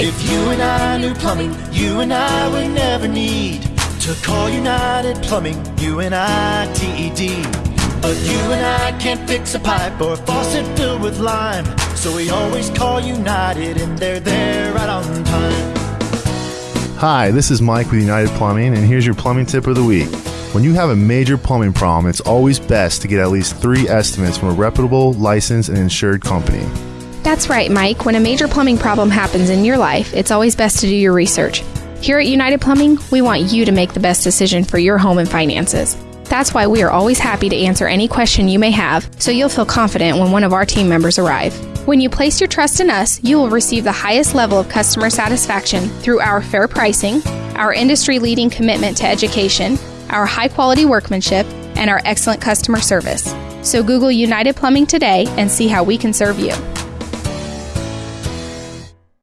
If you and I knew plumbing, you and I would never need to call United Plumbing, U N I T E D. But you and I can't fix a pipe or a faucet filled with lime. So we always call United and they're there right on time. Hi, this is Mike with United Plumbing, and here's your plumbing tip of the week. When you have a major plumbing problem, it's always best to get at least three estimates from a reputable, licensed, and insured company. That's right, Mike. When a major plumbing problem happens in your life, it's always best to do your research. Here at United Plumbing, we want you to make the best decision for your home and finances. That's why we are always happy to answer any question you may have, so you'll feel confident when one of our team members arrive. When you place your trust in us, you will receive the highest level of customer satisfaction through our fair pricing, our industry leading commitment to education, our high quality workmanship, and our excellent customer service. So Google United Plumbing today and see how we can serve you.